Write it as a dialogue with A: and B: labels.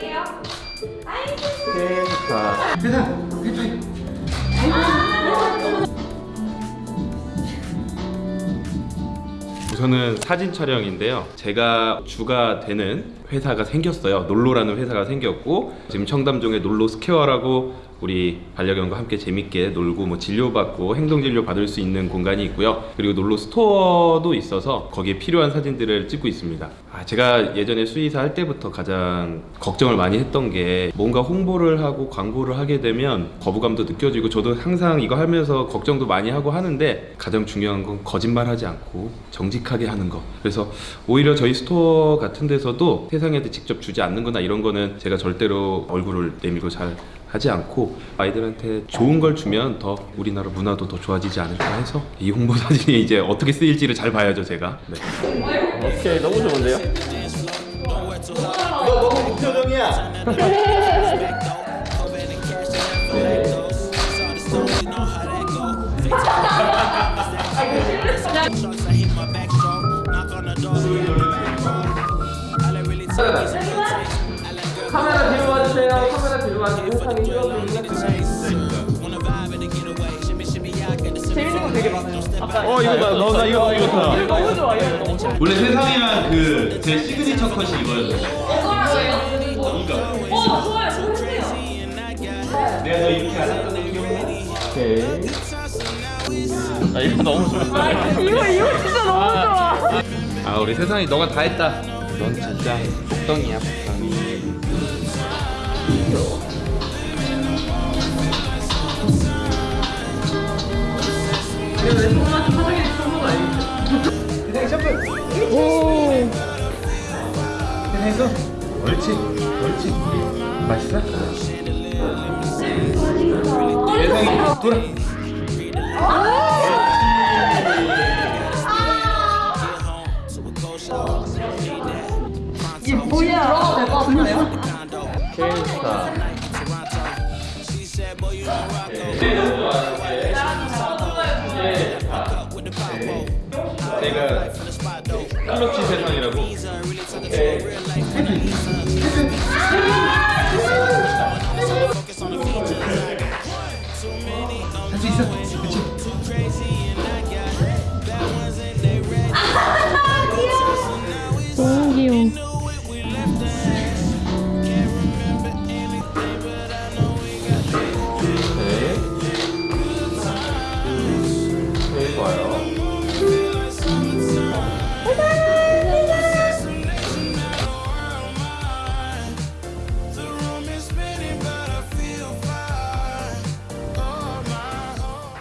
A: 할게요. 아이고.
B: 자, 세상. 우선은 사진 촬영인데요. 제가 주가 되는 회사가 생겼어요. 놀로라는 회사가 생겼고 지금 청담동에 놀로 스퀘어라고 우리 반려견과 함께 재밌게 놀고 뭐 진료받고 행동 진료 받을 수 있는 공간이 있고요. 그리고 놀로 스토어도 있어서 거기에 필요한 사진들을 찍고 있습니다. 아, 제가 예전에 수의사 할 때부터 가장 걱정을 많이 했던 게 뭔가 홍보를 하고 광고를 하게 되면 거부감도 느껴지고 저도 항상 이거 하면서 걱정도 많이 하고 하는데 가장 중요한 건 거짓말하지 않고 정직하게 하는 거. 그래서 오히려 저희 스토어 같은 데서도 세상에한테 직접 주지 않는 거나 이런 거는 제가 절대로 얼굴을 내밀고 잘 하지 않고 아이들한테 좋은 걸 주면 더 우리나라 문화도 더 좋아지지 않을까 해서 이 홍보 사진이 이제 어떻게 쓰일지를 잘 봐야죠 제가 네.
C: 오케이 너무 좋은데요?
B: 너 너무 무표정이야
C: 카메라 뒤로 카메라 뒤로 와주고 세상에 재밌는 거 되게 많아요. 아까
B: 어 이거 봐, 너나 이거 봐, 이거 봐.
C: 너무 좋아 이거 너무 좋아.
B: 원래 세상이랑 그 제 시그니처 컷이 이거였는데
A: 이거라고요?
B: 이거
A: 어, 좋아요. 해주세요.
B: 내가 너 이렇게 안 했던 애 기억나?
C: 오케이. 아 이거 너무 좋아. 이거 이거 진짜 너무 좋아.
B: 아 우리 세상이 너가 다 했다 넌 진짜 복덩이야 복덩이 세상이 셔플 오 세상이 서 옳지 옳지 맛있어? 세상이 돌아
A: 이게 뭐야? 들어가도 될것 같은데요?
C: 케이스타.
B: 디자인은 칼럭지 세상이라고. 네.